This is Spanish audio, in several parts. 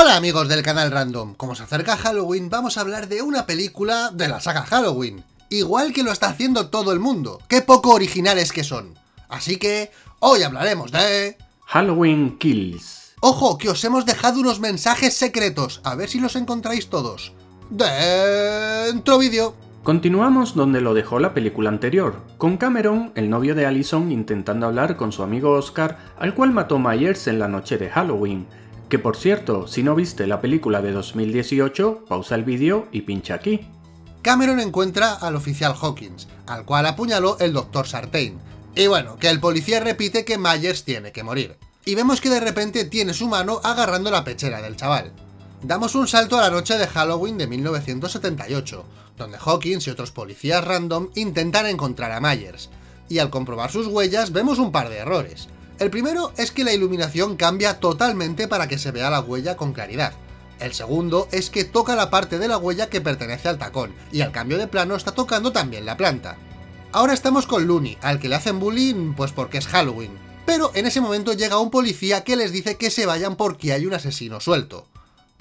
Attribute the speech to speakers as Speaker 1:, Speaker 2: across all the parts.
Speaker 1: Hola amigos del canal Random, como se acerca Halloween vamos a hablar de una película de la saga Halloween, igual que lo está haciendo todo el mundo, qué poco originales que son. Así que, hoy hablaremos de...
Speaker 2: Halloween Kills.
Speaker 1: Ojo, que os hemos dejado unos mensajes secretos, a ver si los encontráis todos. Dentro vídeo.
Speaker 2: Continuamos donde lo dejó la película anterior, con Cameron, el novio de Allison, intentando hablar con su amigo Oscar, al cual mató Myers en la noche de Halloween, que por cierto, si no viste la película de 2018, pausa el vídeo y pincha aquí.
Speaker 1: Cameron encuentra al oficial Hawkins, al cual apuñaló el Dr. Sartain. Y bueno, que el policía repite que Myers tiene que morir. Y vemos que de repente tiene su mano agarrando la pechera del chaval. Damos un salto a la noche de Halloween de 1978, donde Hawkins y otros policías random intentan encontrar a Myers, y al comprobar sus huellas vemos un par de errores. El primero es que la iluminación cambia totalmente para que se vea la huella con claridad. El segundo es que toca la parte de la huella que pertenece al tacón, y al cambio de plano está tocando también la planta. Ahora estamos con Looney, al que le hacen bullying pues porque es Halloween. Pero en ese momento llega un policía que les dice que se vayan porque hay un asesino suelto.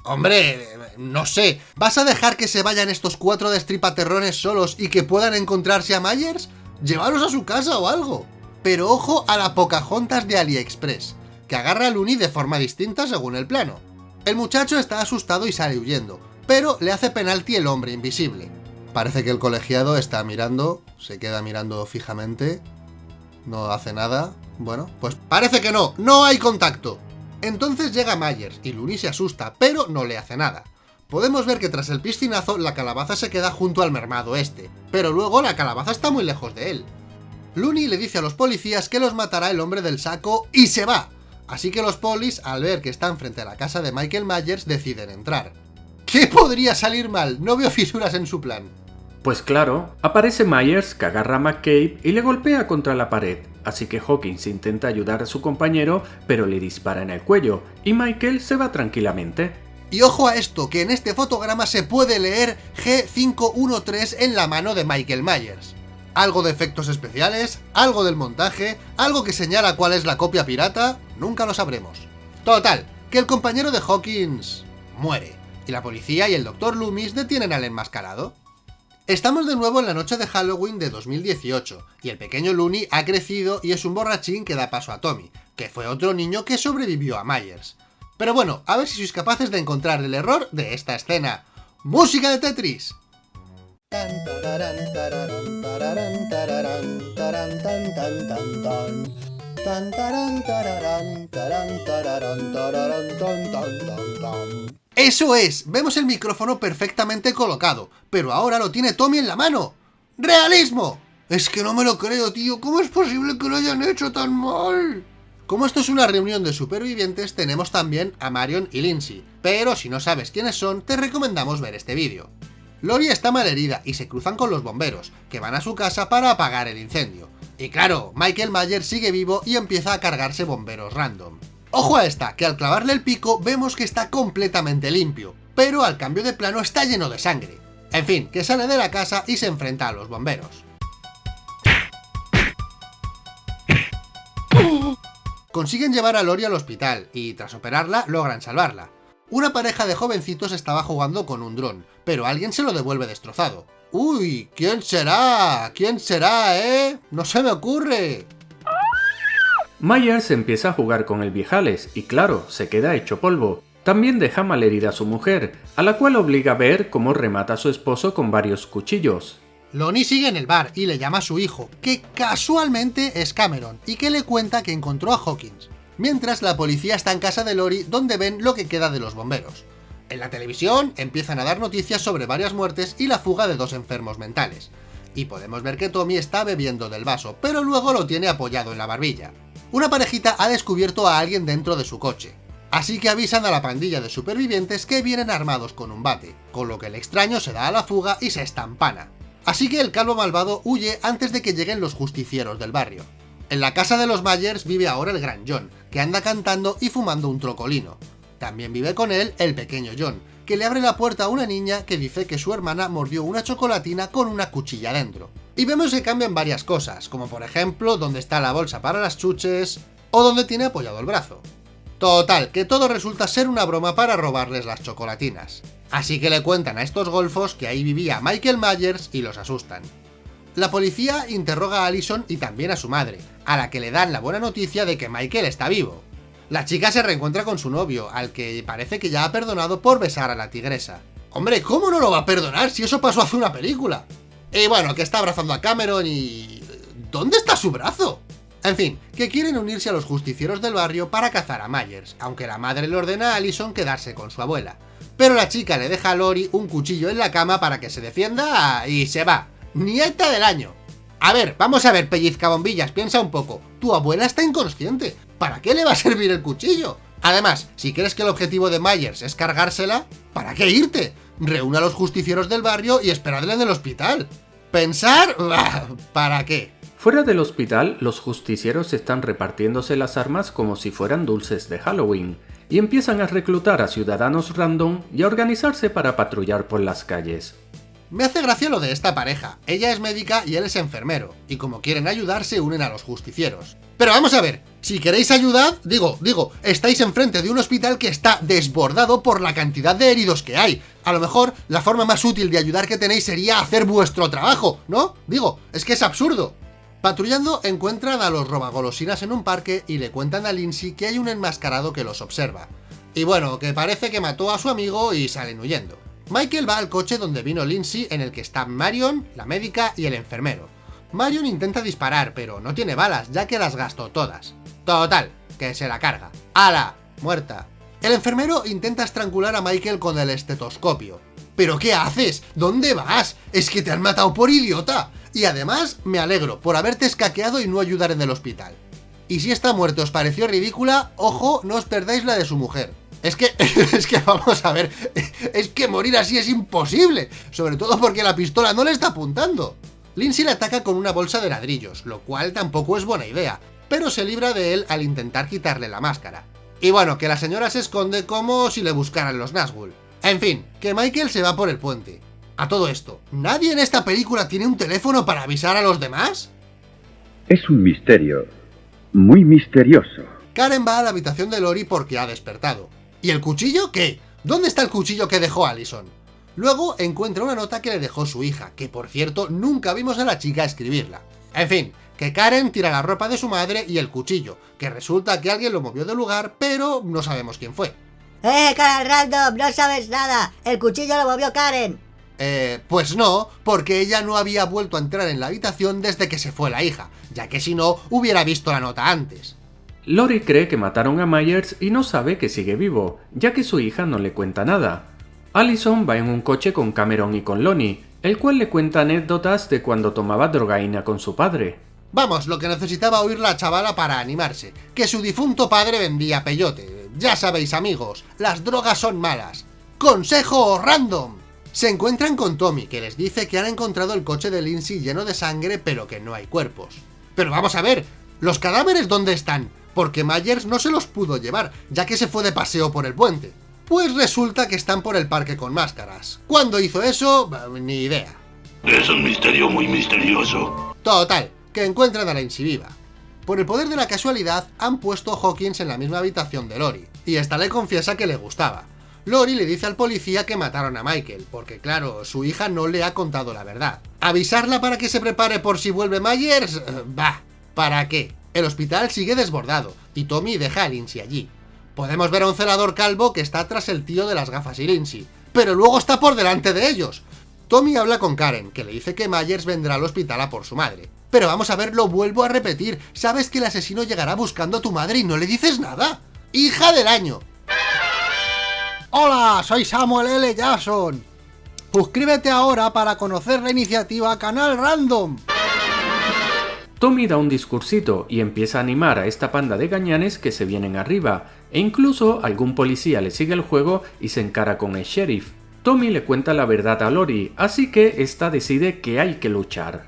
Speaker 1: Hombre, no sé, ¿vas a dejar que se vayan estos cuatro destripaterrones solos y que puedan encontrarse a Myers? Llévalos a su casa o algo. Pero ojo a la Pocahontas de AliExpress, que agarra a Looney de forma distinta según el plano. El muchacho está asustado y sale huyendo, pero le hace penalti el hombre invisible. Parece que el colegiado está mirando, se queda mirando fijamente, no hace nada. Bueno, pues parece que no, no hay contacto. Entonces llega Myers y Looney se asusta, pero no le hace nada. Podemos ver que tras el piscinazo la calabaza se queda junto al mermado este, pero luego la calabaza está muy lejos de él. Looney le dice a los policías que los matará el hombre del saco y se va. Así que los polis, al ver que están frente a la casa de Michael Myers, deciden entrar. ¿Qué podría salir mal? No veo fisuras en su plan.
Speaker 2: Pues claro, aparece Myers que agarra a McCabe y le golpea contra la pared, así que Hawkins intenta ayudar a su compañero, pero le dispara en el cuello, y Michael se va tranquilamente.
Speaker 1: Y ojo a esto, que en este fotograma se puede leer G513 en la mano de Michael Myers algo de efectos especiales, algo del montaje, algo que señala cuál es la copia pirata, nunca lo sabremos. Total, que el compañero de Hawkins muere, y la policía y el Dr. Loomis detienen al enmascarado. Estamos de nuevo en la noche de Halloween de 2018, y el pequeño Looney ha crecido y es un borrachín que da paso a Tommy, que fue otro niño que sobrevivió a Myers. Pero bueno, a ver si sois capaces de encontrar el error de esta escena. ¡Música de Tetris! ¡Eso es! Vemos el micrófono perfectamente colocado, pero ahora lo tiene Tommy en la mano. ¡Realismo! Es que no me lo creo, tío. ¿Cómo es posible que lo hayan hecho tan mal? Como esto es una reunión de supervivientes, tenemos también a Marion y Lindsay, pero si no sabes quiénes son, te recomendamos ver este vídeo. Lori está malherida y se cruzan con los bomberos, que van a su casa para apagar el incendio. Y claro, Michael Mayer sigue vivo y empieza a cargarse bomberos random. Ojo a esta, que al clavarle el pico vemos que está completamente limpio, pero al cambio de plano está lleno de sangre. En fin, que sale de la casa y se enfrenta a los bomberos. Consiguen llevar a Lori al hospital y tras operarla logran salvarla, una pareja de jovencitos estaba jugando con un dron, pero alguien se lo devuelve destrozado. ¡Uy! ¿Quién será? ¿Quién será, eh? ¡No se me ocurre!
Speaker 2: Myers empieza a jugar con el viejales y claro, se queda hecho polvo. También deja malherida a su mujer, a la cual obliga a ver cómo remata a su esposo con varios cuchillos.
Speaker 1: Lonnie sigue en el bar y le llama a su hijo, que casualmente es Cameron, y que le cuenta que encontró a Hawkins mientras la policía está en casa de Lori donde ven lo que queda de los bomberos. En la televisión empiezan a dar noticias sobre varias muertes y la fuga de dos enfermos mentales. Y podemos ver que Tommy está bebiendo del vaso, pero luego lo tiene apoyado en la barbilla. Una parejita ha descubierto a alguien dentro de su coche, así que avisan a la pandilla de supervivientes que vienen armados con un bate, con lo que el extraño se da a la fuga y se estampana. Así que el calvo malvado huye antes de que lleguen los justicieros del barrio. En la casa de los Myers vive ahora el gran John, que anda cantando y fumando un trocolino. También vive con él el pequeño John, que le abre la puerta a una niña que dice que su hermana mordió una chocolatina con una cuchilla dentro. Y vemos que cambian varias cosas, como por ejemplo dónde está la bolsa para las chuches, o dónde tiene apoyado el brazo. Total, que todo resulta ser una broma para robarles las chocolatinas. Así que le cuentan a estos golfos que ahí vivía Michael Myers y los asustan. La policía interroga a Allison y también a su madre, a la que le dan la buena noticia de que Michael está vivo. La chica se reencuentra con su novio, al que parece que ya ha perdonado por besar a la tigresa. Hombre, ¿cómo no lo va a perdonar si eso pasó hace una película? Y bueno, que está abrazando a Cameron y... ¿Dónde está su brazo? En fin, que quieren unirse a los justicieros del barrio para cazar a Myers, aunque la madre le ordena a Allison quedarse con su abuela. Pero la chica le deja a Lori un cuchillo en la cama para que se defienda y se va. Nieta del año. A ver, vamos a ver, pellizca bombillas, piensa un poco. Tu abuela está inconsciente. ¿Para qué le va a servir el cuchillo? Además, si crees que el objetivo de Myers es cargársela, ¿para qué irte? Reúna a los justicieros del barrio y esperadle en el hospital. ¿Pensar? ¿Para qué?
Speaker 2: Fuera del hospital, los justicieros están repartiéndose las armas como si fueran dulces de Halloween, y empiezan a reclutar a ciudadanos random y a organizarse para patrullar por las calles.
Speaker 1: Me hace gracia lo de esta pareja, ella es médica y él es enfermero, y como quieren ayudar se unen a los justicieros. Pero vamos a ver, si queréis ayudar, digo, digo, estáis enfrente de un hospital que está desbordado por la cantidad de heridos que hay. A lo mejor la forma más útil de ayudar que tenéis sería hacer vuestro trabajo, ¿no? Digo, es que es absurdo. Patrullando encuentran a los robagolosinas en un parque y le cuentan a Lindsay que hay un enmascarado que los observa. Y bueno, que parece que mató a su amigo y salen huyendo. Michael va al coche donde vino Lindsay en el que están Marion, la médica y el enfermero. Marion intenta disparar, pero no tiene balas, ya que las gastó todas. Total, que se la carga. ¡Hala! Muerta. El enfermero intenta estrangular a Michael con el estetoscopio. ¿Pero qué haces? ¿Dónde vas? Es que te han matado por idiota. Y además, me alegro por haberte escaqueado y no ayudar en el hospital. Y si esta muerte os pareció ridícula, ojo, no os perdáis la de su mujer. Es que, es que vamos a ver, es que morir así es imposible, sobre todo porque la pistola no le está apuntando. Lindsay le ataca con una bolsa de ladrillos, lo cual tampoco es buena idea, pero se libra de él al intentar quitarle la máscara. Y bueno, que la señora se esconde como si le buscaran los Nazgûl. En fin, que Michael se va por el puente. A todo esto, ¿nadie en esta película tiene un teléfono para avisar a los demás?
Speaker 3: Es un misterio, muy misterioso.
Speaker 1: Karen va a la habitación de Lori porque ha despertado. ¿Y el cuchillo qué? ¿Dónde está el cuchillo que dejó Allison? Luego encuentra una nota que le dejó su hija, que por cierto nunca vimos a la chica escribirla. En fin, que Karen tira la ropa de su madre y el cuchillo, que resulta que alguien lo movió del lugar, pero no sabemos quién fue.
Speaker 4: ¡Eh, Karen Random! ¡No sabes nada! ¡El cuchillo lo movió Karen!
Speaker 1: Eh, pues no, porque ella no había vuelto a entrar en la habitación desde que se fue la hija, ya que si no, hubiera visto la nota antes.
Speaker 2: Lori cree que mataron a Myers y no sabe que sigue vivo, ya que su hija no le cuenta nada. Allison va en un coche con Cameron y con Lonnie, el cual le cuenta anécdotas de cuando tomaba drogaína con su padre.
Speaker 1: Vamos, lo que necesitaba oír la chavala para animarse, que su difunto padre vendía peyote. Ya sabéis amigos, las drogas son malas. ¡Consejo random! Se encuentran con Tommy, que les dice que han encontrado el coche de Lindsay lleno de sangre pero que no hay cuerpos. Pero vamos a ver, ¿los cadáveres dónde están? Porque Myers no se los pudo llevar, ya que se fue de paseo por el puente. Pues resulta que están por el parque con máscaras. ¿Cuándo hizo eso? Ni idea.
Speaker 5: Es un misterio muy misterioso.
Speaker 1: Total, que encuentran a la viva. Por el poder de la casualidad, han puesto a Hawkins en la misma habitación de Lori, y esta le confiesa que le gustaba. Lori le dice al policía que mataron a Michael, porque claro, su hija no le ha contado la verdad. ¿Avisarla para que se prepare por si vuelve Myers? Bah, ¿para qué? El hospital sigue desbordado, y Tommy deja a Lindsay allí. Podemos ver a un celador calvo que está tras el tío de las gafas y Lindsay, pero luego está por delante de ellos. Tommy habla con Karen, que le dice que Myers vendrá al hospital a por su madre. Pero vamos a ver, lo vuelvo a repetir, sabes que el asesino llegará buscando a tu madre y no le dices nada. ¡Hija del año!
Speaker 6: Hola, soy Samuel L. Jackson. Suscríbete ahora para conocer la iniciativa Canal Random.
Speaker 2: Tommy da un discursito y empieza a animar a esta panda de gañanes que se vienen arriba, e incluso algún policía le sigue el juego y se encara con el sheriff. Tommy le cuenta la verdad a Lori, así que esta decide que hay que luchar.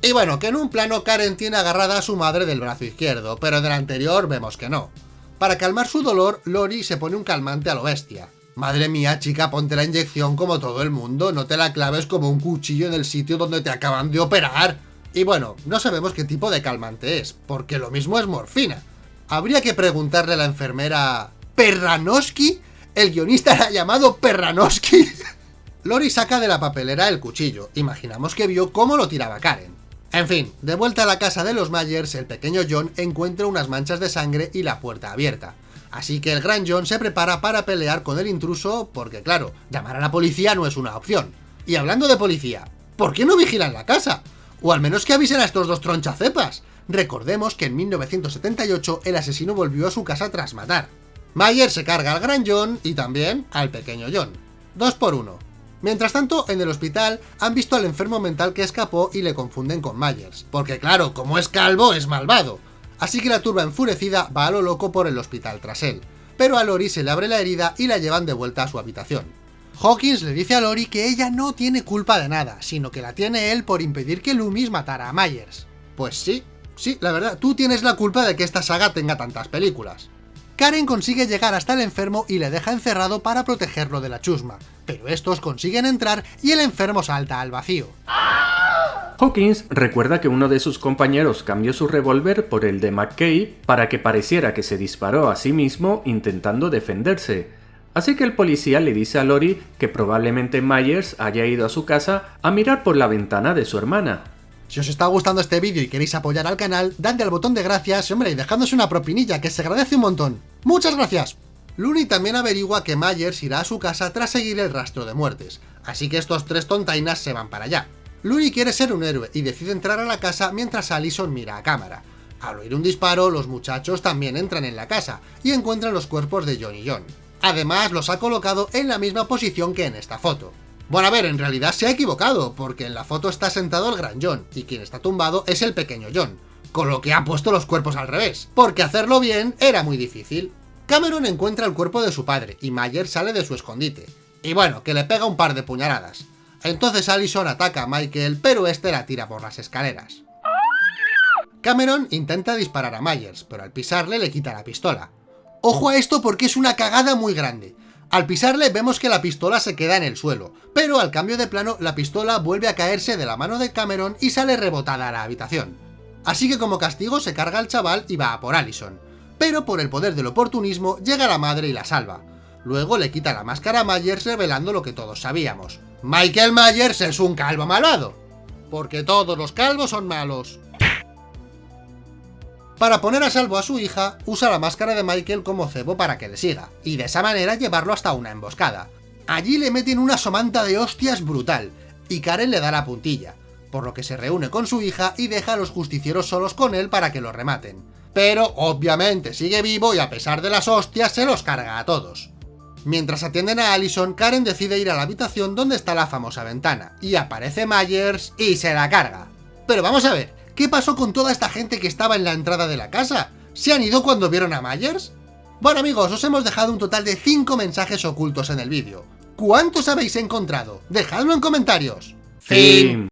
Speaker 1: Y bueno, que en un plano Karen tiene agarrada a su madre del brazo izquierdo, pero en el anterior vemos que no. Para calmar su dolor, Lori se pone un calmante a lo bestia. Madre mía, chica, ponte la inyección como todo el mundo, no te la claves como un cuchillo en el sitio donde te acaban de operar. Y bueno, no sabemos qué tipo de calmante es, porque lo mismo es morfina. Habría que preguntarle a la enfermera... ¿Perranoski? ¿El guionista la ha llamado Perranoski? Lori saca de la papelera el cuchillo. Imaginamos que vio cómo lo tiraba Karen. En fin, de vuelta a la casa de los Myers, el pequeño John encuentra unas manchas de sangre y la puerta abierta. Así que el gran John se prepara para pelear con el intruso porque, claro, llamar a la policía no es una opción. Y hablando de policía, ¿por qué no vigilan la casa? O al menos que avisen a estos dos tronchacepas. Recordemos que en 1978 el asesino volvió a su casa tras matar. Myers se carga al gran John y también al pequeño John. Dos por uno. Mientras tanto, en el hospital han visto al enfermo mental que escapó y le confunden con Myers. Porque claro, como es calvo, es malvado. Así que la turba enfurecida va a lo loco por el hospital tras él. Pero a Lori se le abre la herida y la llevan de vuelta a su habitación. Hawkins le dice a Lori que ella no tiene culpa de nada, sino que la tiene él por impedir que Loomis matara a Myers. Pues sí, sí, la verdad, tú tienes la culpa de que esta saga tenga tantas películas. Karen consigue llegar hasta el enfermo y le deja encerrado para protegerlo de la chusma, pero estos consiguen entrar y el enfermo salta al vacío.
Speaker 2: Hawkins recuerda que uno de sus compañeros cambió su revólver por el de McKay para que pareciera que se disparó a sí mismo intentando defenderse. Así que el policía le dice a Lori que probablemente Myers haya ido a su casa a mirar por la ventana de su hermana.
Speaker 1: Si os está gustando este vídeo y queréis apoyar al canal, dadle al botón de gracias hombre, y dejadnos una propinilla que se agradece un montón. ¡Muchas gracias! Looney también averigua que Myers irá a su casa tras seguir el rastro de muertes, así que estos tres tontainas se van para allá. Looney quiere ser un héroe y decide entrar a la casa mientras Allison mira a cámara. Al oír un disparo, los muchachos también entran en la casa y encuentran los cuerpos de John y John. Además, los ha colocado en la misma posición que en esta foto. Bueno, a ver, en realidad se ha equivocado, porque en la foto está sentado el gran John, y quien está tumbado es el pequeño John, con lo que ha puesto los cuerpos al revés, porque hacerlo bien era muy difícil. Cameron encuentra el cuerpo de su padre, y Mayer sale de su escondite. Y bueno, que le pega un par de puñaladas. Entonces Allison ataca a Michael, pero este la tira por las escaleras. Cameron intenta disparar a Myers, pero al pisarle le quita la pistola. Ojo a esto porque es una cagada muy grande. Al pisarle vemos que la pistola se queda en el suelo, pero al cambio de plano la pistola vuelve a caerse de la mano de Cameron y sale rebotada a la habitación. Así que como castigo se carga al chaval y va a por Allison. Pero por el poder del oportunismo llega la madre y la salva. Luego le quita la máscara a Myers revelando lo que todos sabíamos. Michael Myers es un calvo malvado. Porque todos los calvos son malos. Para poner a salvo a su hija, usa la máscara de Michael como cebo para que le siga, y de esa manera llevarlo hasta una emboscada. Allí le meten una somanta de hostias brutal, y Karen le da la puntilla, por lo que se reúne con su hija y deja a los justicieros solos con él para que lo rematen. Pero, obviamente, sigue vivo y a pesar de las hostias se los carga a todos. Mientras atienden a Allison, Karen decide ir a la habitación donde está la famosa ventana, y aparece Myers y se la carga. Pero vamos a ver, ¿qué pasó con toda esta gente que estaba en la entrada de la casa? ¿Se han ido cuando vieron a Myers? Bueno amigos, os hemos dejado un total de 5 mensajes ocultos en el vídeo. ¿Cuántos habéis encontrado? Dejadlo en comentarios.
Speaker 2: Fin.